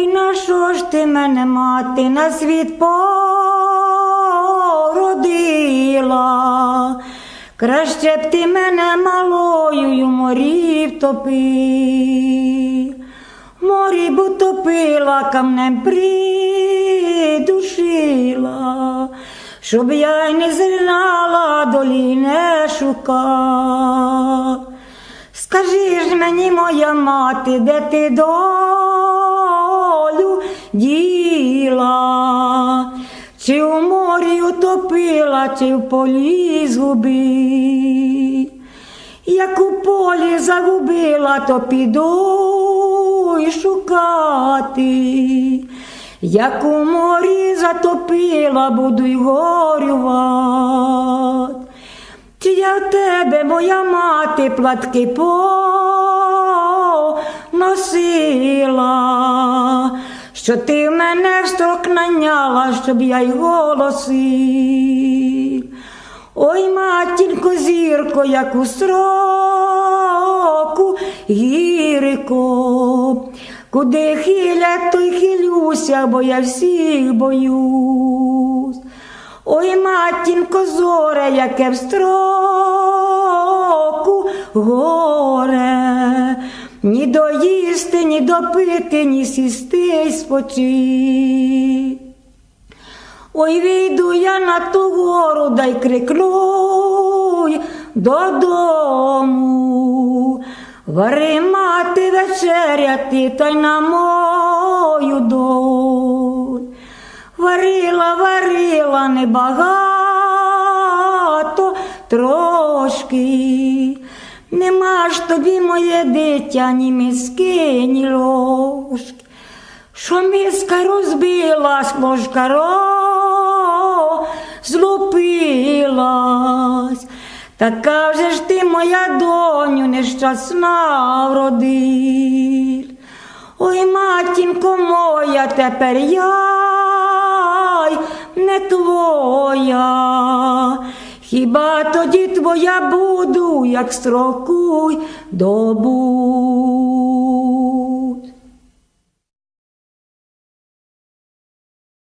Ой, на що ж ти мене, мати, на світ породила? Краще б ти мене малою морі втопив. В Морі б утопила, камнем придушила, щоб я й не знала, долі не шукала. Скажи ж мені, моя мати, де ти долю діла, чи у морі утопила, чи в полі згубила. Як у полі загубила, то піду й шукати. Як у морі затопила, буду й горювати. Чи я в тебе, моя мати, платки поносила, що ти мене в строк наняла, щоб я й голосив. Ой, матінко, зірко, як у строку гірико, куди хилять, то й хилюся, бо я всіх боюсь. Ой, матінко, зоре, яке в строку горе, ні доїсти, ні допити, ні сісти й спочити. Ой, вийду я на ту гору, дай крикну додому. Вари мати вечеряти, та й на мою доль. Варила, варила небагато трошки. Нема ж тобі, моє дитя, ні миски, ні ложки. Що миска розбилась, ложка злупилась. Така вже ж ти, моя доню, нещасна вродиль. Ой, матінко моя, тепер я не твоя. Хіба тоді твоя буду, як строкуй добу.